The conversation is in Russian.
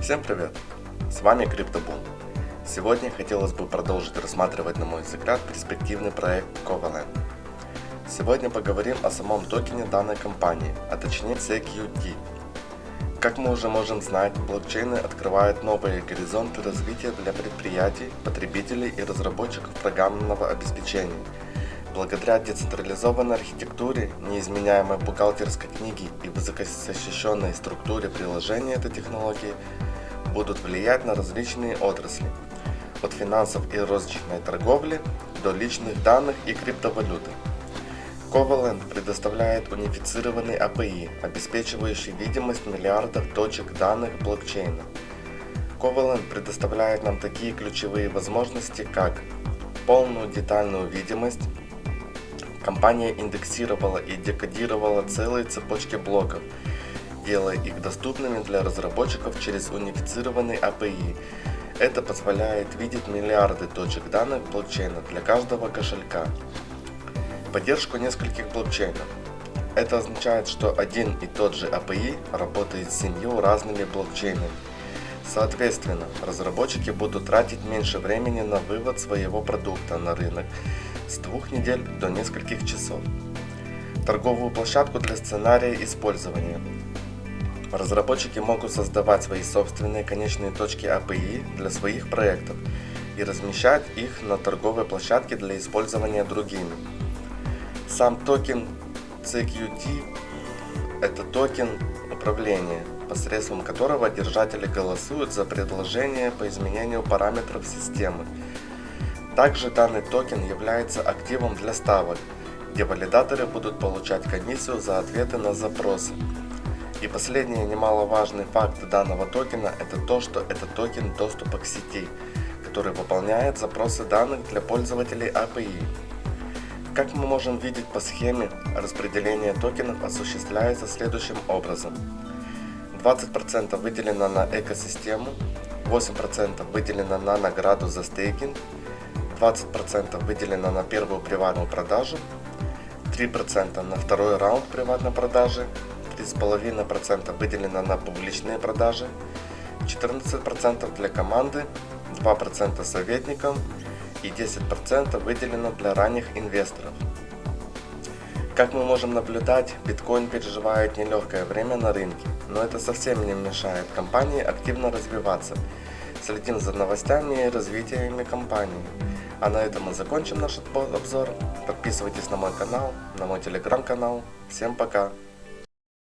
Всем привет! С вами CryptoBoom. Сегодня хотелось бы продолжить рассматривать, на мой взгляд, перспективный проект Covalent. Сегодня поговорим о самом токене данной компании, а точнее CQT. Как мы уже можем знать, блокчейны открывают новые горизонты развития для предприятий, потребителей и разработчиков программного обеспечения – Благодаря децентрализованной архитектуре, неизменяемой бухгалтерской книге и высокозащищенной структуре приложения этой технологии будут влиять на различные отрасли, от финансов и розничной торговли до личных данных и криптовалюты. Covalent предоставляет унифицированный API, обеспечивающий видимость миллиардов точек данных блокчейна. Covalent предоставляет нам такие ключевые возможности, как полную детальную видимость, Компания индексировала и декодировала целые цепочки блоков, делая их доступными для разработчиков через унифицированный API. Это позволяет видеть миллиарды точек данных блокчейна для каждого кошелька. Поддержку нескольких блокчейнов. Это означает, что один и тот же API работает с семью разными блокчейнами. Соответственно, разработчики будут тратить меньше времени на вывод своего продукта на рынок с двух недель до нескольких часов. Торговую площадку для сценария использования. Разработчики могут создавать свои собственные конечные точки API для своих проектов и размещать их на торговой площадке для использования другими. Сам токен CQT – это токен управления, посредством которого держатели голосуют за предложение по изменению параметров системы также данный токен является активом для ставок, где валидаторы будут получать комиссию за ответы на запросы. И последний немаловажный факт данного токена это то, что это токен доступа к сети, который выполняет запросы данных для пользователей API. Как мы можем видеть по схеме, распределение токенов осуществляется следующим образом. 20% выделено на экосистему, 8% выделено на награду за стейкинг, 20% выделено на первую приватную продажу, 3% на второй раунд приватной продажи, 3,5% выделено на публичные продажи, 14% для команды, 2% советникам и 10% выделено для ранних инвесторов. Как мы можем наблюдать, биткоин переживает нелегкое время на рынке, но это совсем не мешает компании активно развиваться. Следим за новостями и развитиями компании. А на этом мы закончим наш обзор. Подписывайтесь на мой канал, на мой телеграм-канал. Всем пока!